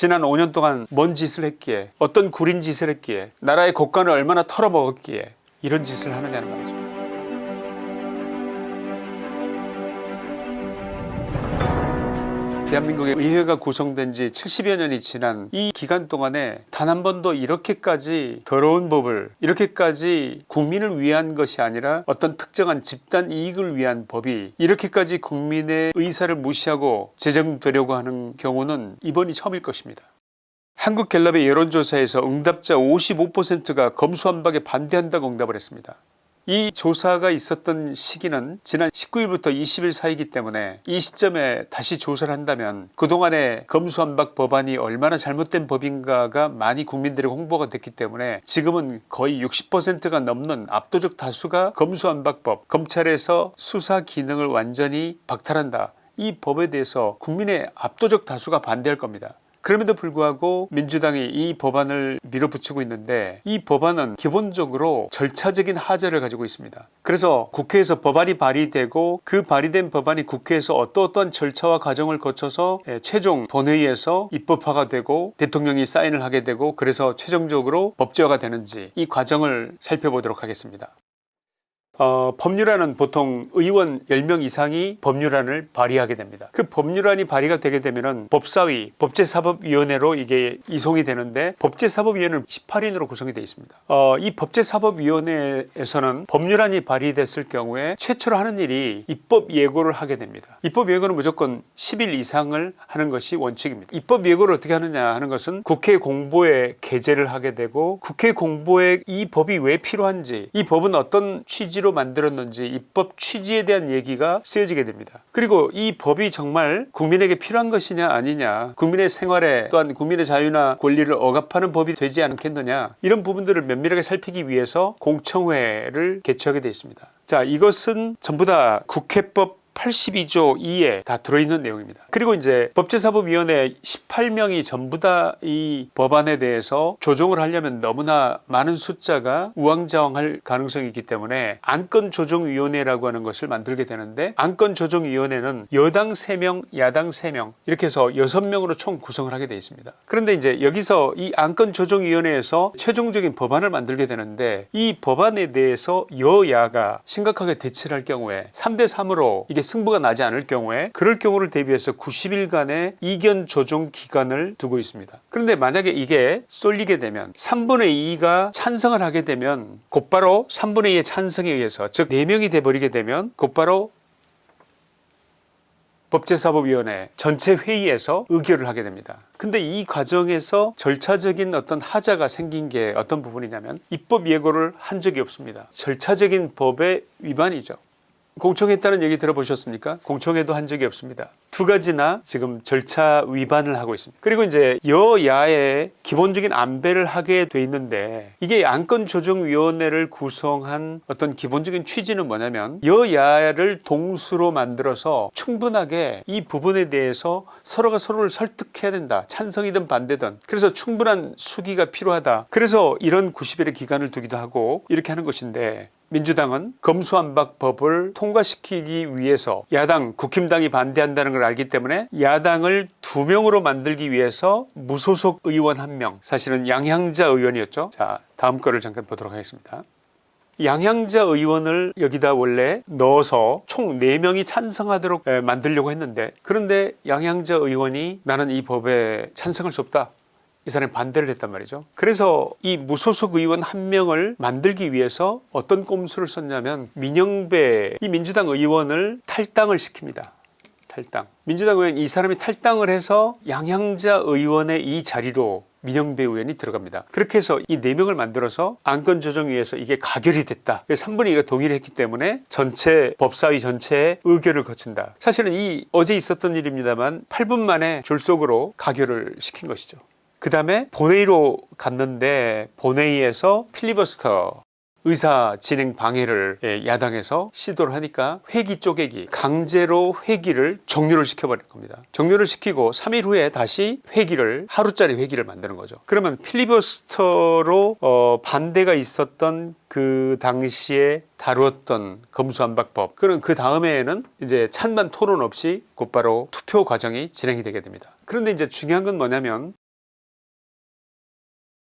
지난 5년 동안 뭔 짓을 했기에 어떤 구린 짓을 했기에 나라의 국간을 얼마나 털어먹었기에 이런 짓을 하느냐는 말이죠. 대한민국의 의회가 구성된 지 70여 년이 지난 이 기간 동안에 단 한 번도 이렇게까지 더러운 법을 이렇게까지 국민을 위한 것이 아니라 어떤 특정한 집단 이익을 위한 법이 이렇게까지 국민의 의사를 무시하고 제정되려고 하는 경우는 이번이 처음일 것입니다. 한국갤럽의 여론조사에서 응답자 55%가 검수완박에 반대한다고 응답을 했습니다. 이 조사가 있었던 시기는 지난 19일부터 20일 사이기 때문에 이 시점에 다시 조사를 한다면 그동안의 검수완박 법안이 얼마나 잘못된 법인가가 많이 국민들의 홍보가 됐기 때문에 지금은 거의 60%가 넘는 압도적 다수가 검수완박법 검찰에서 수사 기능을 완전히 박탈한다 이 법에 대해서 국민의 압도적 다수가 반대할 겁니다. 그럼에도 불구하고 민주당이 이 법안을 밀어붙이고 있는데 이 법안은 기본적으로 절차적인 하자를 가지고 있습니다. 그래서 국회에서 법안이 발의되고 그 발의된 법안이 국회에서 어떠어떠한 절차와 과정을 거쳐서 예, 최종 본회의에서 입법화가 되고 대통령이 사인을 하게 되고 그래서 최종적으로 법제화가 되는지 이 과정을 살펴보도록 하겠습니다. 어, 법률안은 보통 의원 10명 이상이 법률안을 발의하게 됩니다. 그 법률안이 발의가 되게 되면 법사위 법제사법위원회로 이게 이송이 되는데 법제사법위원회는 18인으로 구성이 되어 있습니다. 어, 이 법제사법위원회에서는 법률안이 발의됐을 경우에 최초로 하는 일이 입법 예고를 하게 됩니다. 입법 예고는 무조건 10일 이상을 하는 것이 원칙입니다. 입법 예고를 어떻게 하느냐 하는 것은 국회 공보에 게재를 하게 되고 국회 공보에 이 법이 왜 필요한지 이 법은 어떤 취지로 만들었는지 입법 취지에 대한 얘기가 쓰여지게 됩니다. 그리고 이 법이 정말 국민에게 필요한 것이냐 아니냐 국민의 생활에 또한 국민의 자유나 권리를 억압하는 법이 되지 않겠느냐 이런 부분들을 면밀하게 살피기 위해서 공청회를 개최하게 되어 있습니다. 자 이것은 전부 다 국회법 82조 2에 다 들어있는 내용입니다. 그리고 이제 법제사법위원회 18명이 전부 다 이 법안에 대해서 조정을 하려면 너무나 많은 숫자가 우왕좌왕할 가능성이 있기 때문에 안건조정위원회라고 하는 것을 만들게 되는데 안건조정위원회는 여당 3명 야당 3명 이렇게 해서 6명으로 총 구성을 하게 되어 있습니다. 그런데 이제 여기서 이 안건조정위원회에서 최종적인 법안을 만들게 되는데 이 법안에 대해서 여야가 심각하게 대치를 할 경우에 3대 3으로 이게 승부가 나지 않을 경우에 그럴 경우를 대비해서 90일간의 이견 조정 기간을 두고 있습니다. 그런데 만약에 이게 쏠리게 되면 3분의 2가 찬성을 하게 되면 곧바로 3분의 2의 찬성에 의해서 즉 4명이 돼버리게 되면 곧바로 법제사법위원회 전체 회의에서 의결을 하게 됩니다. 근데 이 과정에서 절차적인 어떤 하자가 생긴 게 어떤 부분이냐면 입법 예고를 한 적이 없습니다. 절차적인 법의 위반이죠. 공청했다는 얘기 들어보셨습니까? 공청회도 한 적이 없습니다. 두 가지나 지금 절차 위반을 하고 있습니다. 그리고 이제 여야의 기본적인 안배를 하게 돼 있는데 이게 안건조정위원회를 구성한 어떤 기본적인 취지는 뭐냐면 여야를 동수로 만들어서 충분하게 이 부분에 대해서 서로가 서로를 설득해야 된다. 찬성이든 반대든. 그래서 충분한 수기가 필요하다. 그래서 이런 90일의 기간을 두기도 하고 이렇게 하는 것인데 민주당은 검수완박법을 통과시키기 위해서 야당 국힘당이 반대한다는 걸 알기 때문에 야당을 두 명으로 만들기 위해서 무소속 의원 한 명 사실은 양향자 의원이었죠. 자 다음 거를 잠깐 보도록 하겠습니다. 양향자 의원을 여기다 원래 넣어서 총 4명이 찬성하도록 만들려고 했는데 그런데 양향자 의원이 나는 이 법에 찬성할 수 없다 이 사람이 반대를 했단 말이죠. 그래서 이 무소속 의원 한 명을 만들기 위해서 어떤 꼼수를 썼냐면 민영배 이 민주당 의원을 탈당을 시킵니다. 탈당. 민주당 의원 이 사람이 탈당을 해서 양향자 의원의 이 자리로 민영배 의원이 들어갑니다. 그렇게 해서 이 4명을 만들어서 안건조정위에서 이게 가결이 됐다. 3분의 2가 동의를 했기 때문에 전체 법사위 전체의 의결을 거친다. 사실은 이 어제 있었던 일입니다만 8분 만에 졸속으로 가결을 시킨 것이죠. 그 다음에 본회의로 갔는데 본회의에서 필리버스터 의사 진행 방해를 예, 야당에서 시도를 하니까 회기 쪼개기 강제로 회기를 종료를 시켜버린 겁니다. 종료를 시키고 3일 후에 다시 회기를 하루짜리 회기를 만드는 거죠. 그러면 필리버스터로 어 반대가 있었던 그 당시에 다루었던 검수안박법 그럼 그 다음에는 이제 찬반 토론 없이 곧바로 투표 과정이 진행이 되게 됩니다. 그런데 이제 중요한 건 뭐냐면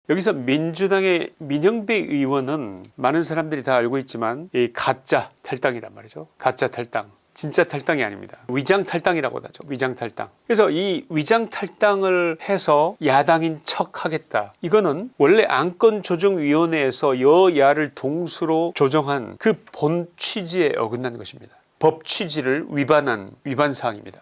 여기서 민주당의 민영배 의원은 많은 사람들이 다 알고 있지만 이 가짜 탈당이란 말이죠. 가짜 탈당. 진짜 탈당이 아닙니다. 위장 탈당이라고 하죠. 위장 탈당. 그래서 이 위장 탈당을 해서 야당인 척 하겠다. 이거는 원래 안건조정위원회에서 여야를 동수로 조정한 그 본 취지에 어긋난 것입니다. 법 취지를 위반한 위반 사항입니다.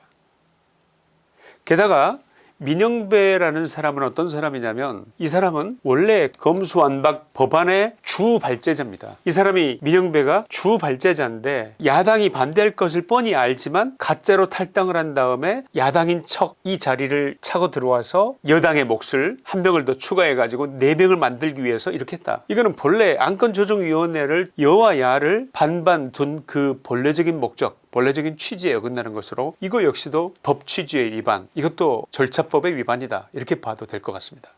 게다가 민영배라는 사람은 어떤 사람이냐면 이 사람은 원래 검수완박 법안의 주 발제자입니다. 이 사람이 민영배가 주 발제자인데 야당이 반대할 것을 뻔히 알지만 가짜로 탈당을 한 다음에 야당인 척 이 자리를 차고 들어와서 여당의 몫을 한 명을 더 추가해 가지고 네 명을 만들기 위해서 이렇게 했다. 이거는 본래 안건조정위원회를 여와 야를 반반 둔 그 본래적인 목적 본래적인 취지에 어긋나는 것으로 이거 역시도 법 취지의 위반 이것도 절차법의 위반이다 이렇게 봐도 될 것 같습니다.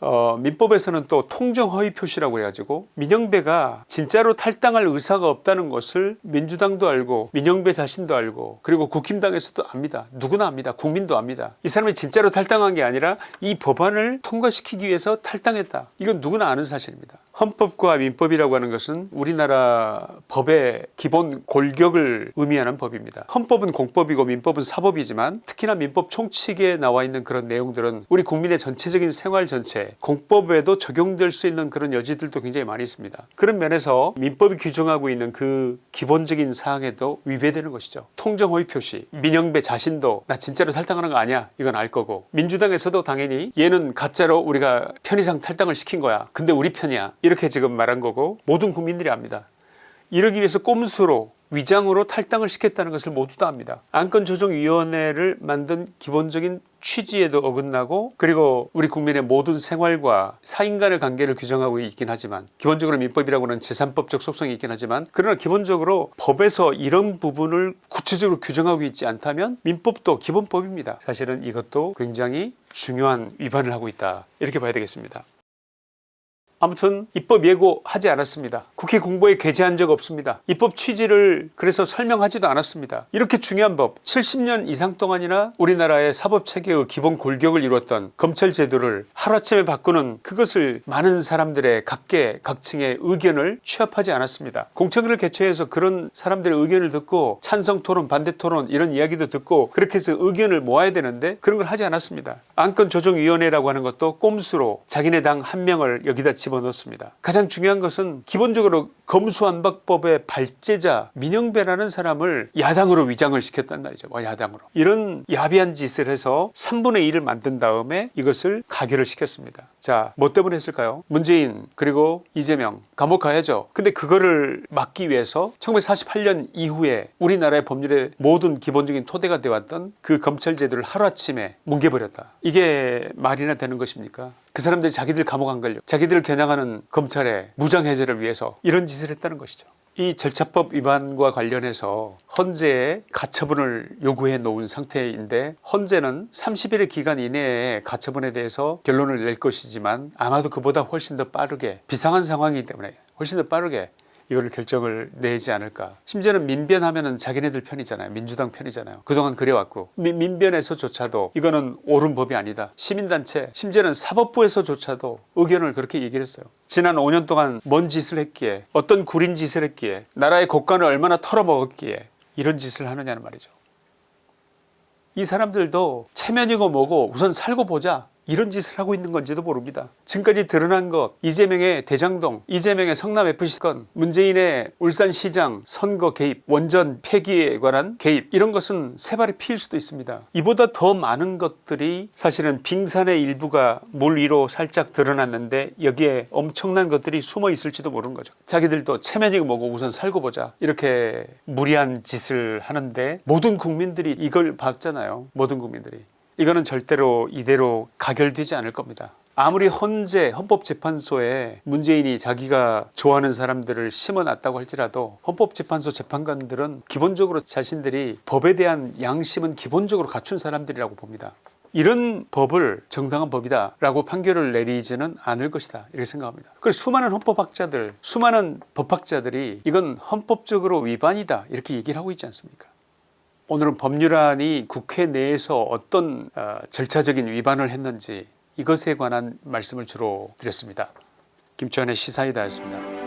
어, 민법에서는 또 통정허위 표시라고 해가지고 민영배가 진짜로 탈당할 의사가 없다는 것을 민주당도 알고 민영배 자신도 알고 그리고 국힘당에서도 압니다. 누구나 압니다. 국민도 압니다. 이 사람이 진짜로 탈당한 게 아니라 이 법안을 통과시키기 위해서 탈당했다. 이건 누구나 아는 사실입니다. 헌법과 민법이라고 하는 것은 우리나라 법의 기본 골격을 의미하는 법입니다. 헌법은 공법이고 민법은 사법이지만 특히나 민법 총칙에 나와 있는 그런 내용들은 우리 국민의 전체적인 생활 전체 공법에도 적용될 수 있는 그런 여지들도 굉장히 많이 있습니다. 그런 면에서 민법이 규정하고 있는 그 기본적인 사항에도 위배되는 것이죠. 통정허위 표시 민영배 자신도 나 진짜로 탈당하는 거 아니야 이건 알 거고 민주당에서도 당연히 얘는 가짜로 우리가 편의상 탈당을 시킨 거야 근데 우리 편이야 이렇게 지금 말한 거고 모든 국민들이 압니다. 이러기 위해서 꼼수로 위장으로 탈당을 시켰다는 것을 모두 다 압니다. 안건조정위원회를 만든 기본적인 취지에도 어긋나고 그리고 우리 국민의 모든 생활과 사인 간의 관계를 규정하고 있긴 하지만 기본적으로 민법이라고는 재산법적 속성이 있긴 하지만 그러나 기본적으로 법에서 이런 부분을 구체적으로 규정하고 있지 않다면 민법도 기본법입니다. 사실은 이것도 굉장히 중요한 위반을 하고 있다 이렇게 봐야 되겠습니다. 아무튼 입법 예고하지 않았습니다. 국회 공보에 게재한 적 없습니다. 입법 취지를 그래서 설명하지도 않았습니다. 이렇게 중요한 법 70년 이상 동안이나 우리나라의 사법체계의 기본 골격을 이루었던 검찰 제도를 하루아침에 바꾸는 그것을 많은 사람들의 각계 각층의 의견을 취합하지 않았습니다. 공청회를 개최해서 그런 사람들의 의견을 듣고 찬성 토론 반대 토론 이런 이야기도 듣고 그렇게 해서 의견을 모아야 되는데 그런 걸 하지 않았습니다. 안건조정위원회라고 하는 것도 꼼수로 자기네 당 한 명을 여기다 집어넣습니다. 가장 중요한 것은 기본적으로 검수안박법의 발제자 민영배라는 사람을 야당으로 위장을 시켰단 말이죠. 와, 야당으로 이런 야비한 짓을 해서 3분의 1을 만든 다음에 이것을 가결을 시켰습니다. 자, 뭐 때문에 했을까요? 문재인 그리고 이재명 감옥 가야죠. 근데 그거를 막기 위해서 1948년 이후에 우리나라의 법률의 모든 기본적인 토대가 되어왔던 그 검찰 제도를 하루아침에 뭉개버렸다. 이게 말이나 되는 것입니까? 그 사람들이 자기들 감옥 안 걸려 자기들을 겨냥하는 검찰의 무장해제를 위해서 이런 짓을 했다는 것이죠. 이 절차법 위반과 관련해서 헌재에 가처분을 요구해 놓은 상태인데 헌재는 30일의 기간 이내에 가처분에 대해서 결론을 낼 것이지만 아마도 그보다 훨씬 더 빠르게 비상한 상황이기 때문에 훨씬 더 빠르게 이거를 결정을 내지 않을까. 심지어는 민변하면 은 자기네들 편이잖아요. 민주당 편이잖아요. 그동안 그래왔고. 민, 민변에서조차도 이거는 옳은 법이 아니다. 시민단체 심지어는 사법부에서조차도 의견을 그렇게 얘기를 했어요. 지난 5년 동안 뭔 짓을 했기에 어떤 구린 짓을 했기에 나라의 국간을 얼마나 털어먹었기에 이런 짓을 하느냐는 말이죠. 이 사람들도 체면이고 뭐고 우선 살고 보자 이런 짓을 하고 있는 건지도 모릅니다. 지금까지 드러난 것 이재명의 대장동 이재명의 성남FC 건 문재인의 울산시장 선거 개입 원전 폐기에 관한 개입 이런 것은 세 발이 피일 수도 있습니다. 이보다 더 많은 것들이 사실은 빙산의 일부가 물 위로 살짝 드러났는데 여기에 엄청난 것들이 숨어 있을지도 모르는 거죠. 자기들도 체면이고 뭐고 우선 살고 보자 이렇게 무리한 짓을 하는데 모든 국민들이 이걸 봤잖아요. 모든 국민들이. 이거는 절대로 이대로 가결되지 않을 겁니다. 아무리 헌재 헌법재판소에 문재인이 자기가 좋아하는 사람들을 심어놨다고 할지라도 헌법재판소 재판관들은 기본적으로 자신들이 법에 대한 양심은 기본적으로 갖춘 사람들이라고 봅니다. 이런 법을 정당한 법이다 라고 판결을 내리지는 않을 것이다 이렇게 생각합니다. 그 수많은 헌법학자들 수많은 법학자들이 이건 헌법적으로 위반이다 이렇게 얘기를 하고 있지 않습니까 오늘은 법률안이 국회 내에서 어떤 어, 절차적인 위반을 했는지 이것에 관한 말씀을 주로 드렸습니다. 김치환의 시사이다였습니다.